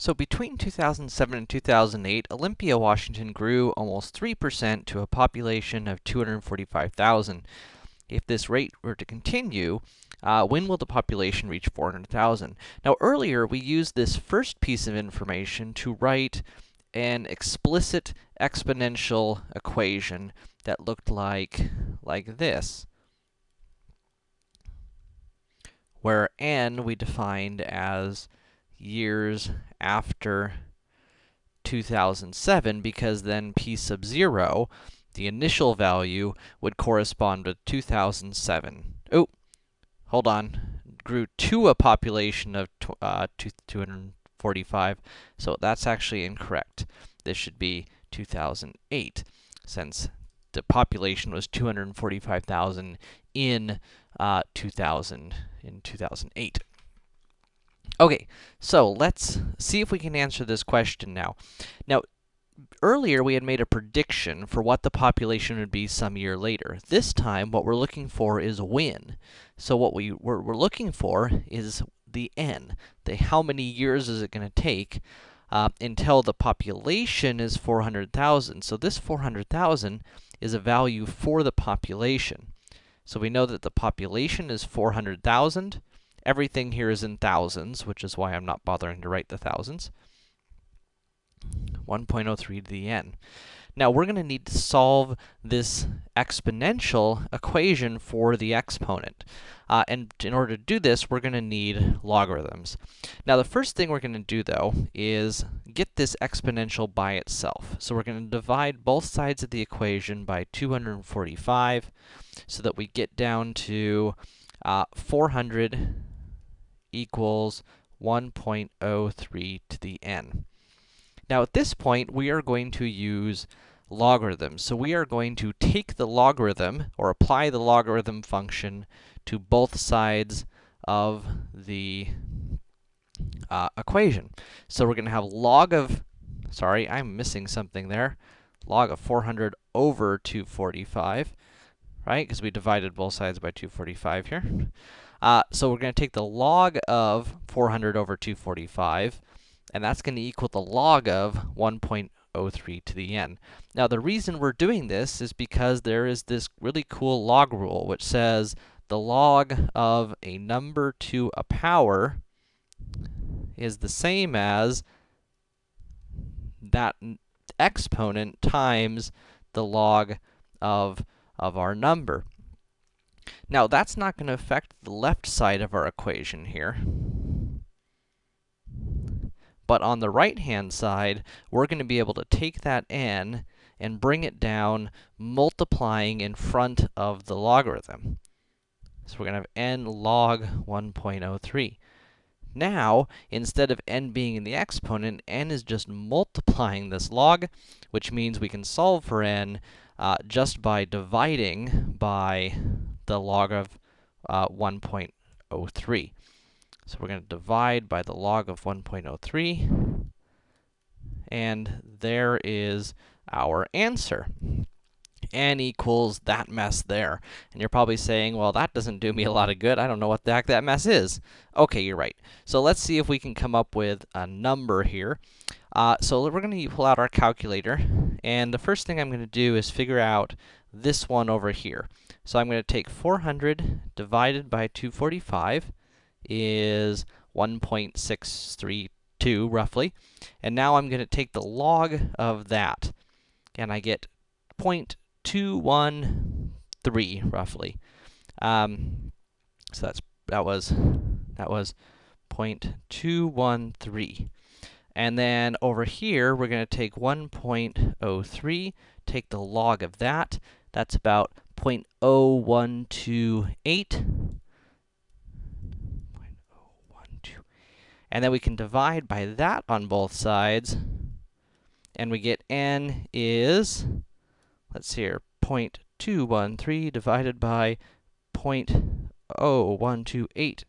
So between 2007 and 2008, Olympia, Washington grew almost 3% to a population of 245,000. If this rate were to continue, uh, when will the population reach 400,000? Now earlier, we used this first piece of information to write an explicit exponential equation that looked like, like this. Where n we defined as years after 2007 because then p sub 0, the initial value, would correspond with 2007. Oh, hold on. Grew to a population of uh, 245, so that's actually incorrect. This should be 2008, since the population was 245,000 in uh, 2000 in 2008. Okay, so let's see if we can answer this question now. Now, earlier we had made a prediction for what the population would be some year later. This time, what we're looking for is when. So what we, we're, we're looking for is the n. The how many years is it going to take uh, until the population is 400,000. So this 400,000 is a value for the population. So we know that the population is 400,000, Everything here is in thousands, which is why I'm not bothering to write the thousands. 1.03 to the n. Now, we're going to need to solve this exponential equation for the exponent. Uh, and in order to do this, we're going to need logarithms. Now, the first thing we're going to do, though, is get this exponential by itself. So we're going to divide both sides of the equation by 245, so that we get down to uh, 400 equals 1.03 to the n. Now, at this point, we are going to use logarithms. So we are going to take the logarithm, or apply the logarithm function to both sides of the uh, equation. So we're going to have log of, sorry, I'm missing something there, log of 400 over 245, right? Because we divided both sides by 245 here. Uh, so we're going to take the log of 400 over 245, and that's going to equal the log of 1.03 to the n. Now, the reason we're doing this is because there is this really cool log rule, which says the log of a number to a power is the same as that exponent times the log of, of our number. Now, that's not going to affect the left side of our equation here. But on the right-hand side, we're going to be able to take that n and bring it down, multiplying in front of the logarithm. So we're going to have n log 1.03. Now, instead of n being in the exponent, n is just multiplying this log, which means we can solve for n uh, just by dividing by the log of uh, 1.03. So we're going to divide by the log of 1.03, and there is our answer. n equals that mess there. And you're probably saying, well, that doesn't do me a lot of good. I don't know what the heck that mess is. Okay, you're right. So let's see if we can come up with a number here. Uh, so we're going to pull out our calculator, and the first thing I'm going to do is figure out this one over here. So I'm going to take 400 divided by 245 is 1.632 roughly. And now I'm going to take the log of that, and I get 0.213 roughly. Um, so that's that was that was 0.213. And then over here, we're going to take 1.03, take the log of that. That's about 0.0128. And then we can divide by that on both sides, and we get n is, let's see here, 0.213 divided by 0.0128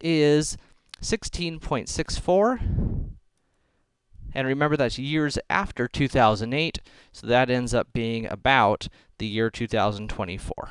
is 16.64. And remember, that's years after 2008, so that ends up being about the year 2024.